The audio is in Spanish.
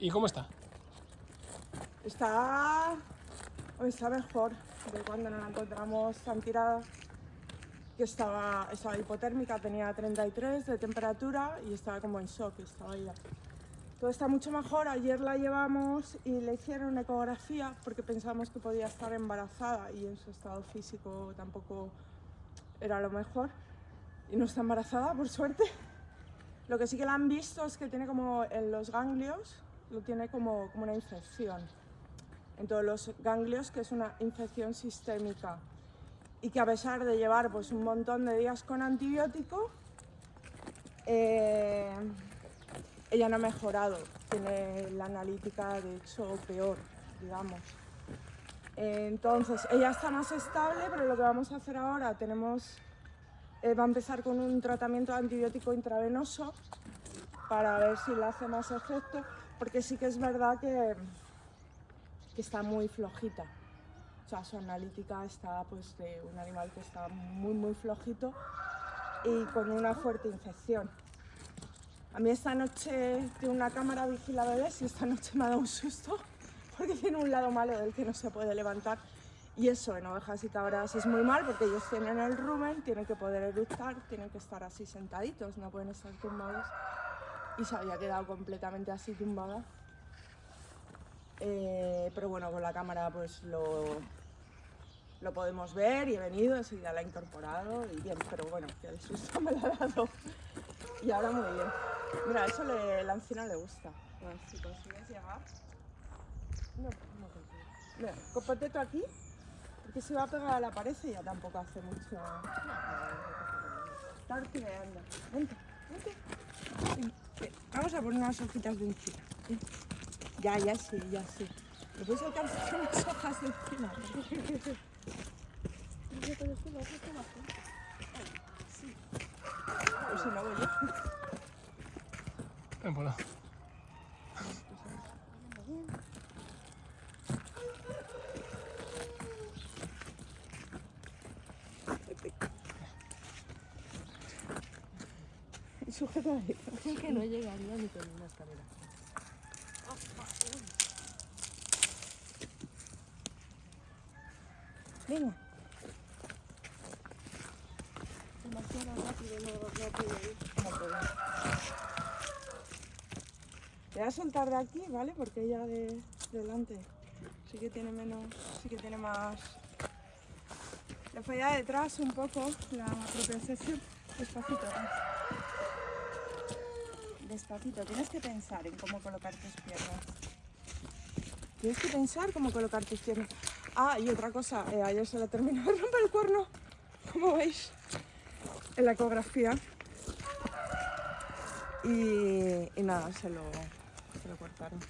¿Y cómo está? Está, está mejor de cuando nos la encontramos tan tirada que estaba, estaba hipotérmica, tenía 33 de temperatura y estaba como en shock, estaba ya. Todo está mucho mejor, ayer la llevamos y le hicieron una ecografía porque pensamos que podía estar embarazada y en su estado físico tampoco era lo mejor y no está embarazada por suerte. Lo que sí que la han visto es que tiene como en los ganglios, lo tiene como, como una infección. En todos los ganglios, que es una infección sistémica. Y que a pesar de llevar pues, un montón de días con antibiótico, eh, ella no ha mejorado, tiene la analítica de hecho peor, digamos. Entonces, ella está más estable, pero lo que vamos a hacer ahora, tenemos, eh, va a empezar con un tratamiento antibiótico intravenoso para ver si le hace más efecto, porque sí que es verdad que, que está muy flojita. O sea, su analítica está pues de un animal que está muy muy flojito y con una fuerte infección. A mí esta noche tiene una cámara vigila bebés y esta noche me ha dado un susto porque tiene un lado malo del que no se puede levantar y eso en ovejas y cabras es muy mal porque ellos tienen el rumen, tienen que poder eructar, tienen que estar así sentaditos, no pueden estar tumbados y se había quedado completamente así tumbada. Eh, pero bueno, con la cámara pues lo, lo podemos ver y he venido, enseguida la he incorporado y bien, pero bueno, que el susto me lo ha dado. Y ahora muy bien. Mira, eso le, la ancina le gusta. Bueno, si consigues llegar... No, no consigo. Mira, aquí, porque se va a pegar a la pared y ya tampoco hace mucho... Está. Vente, vente. Vamos a poner unas hojitas de encima. Ya, ya sí, ya sí. ¿Me puedes alcanzar unas hojas de encima? Sí. Pues si no voy yo. Ven por Sujeta. Creo que no llegaría ni con una escalera. Venga. Demasiado rápido, no, puedo. Te voy a soltar de aquí, ¿vale? Porque ella de, delante sí que tiene menos, sí que tiene más... Le falla detrás un poco la propia sesión. Despacito, ¿no? Despacito, tienes que pensar en cómo colocar tus piernas. Tienes que pensar cómo colocar tus piernas. Ah, y otra cosa, eh, ayer se le terminó de romper el cuerno, como veis, en la ecografía. Y, y nada, se lo, se lo cortaron.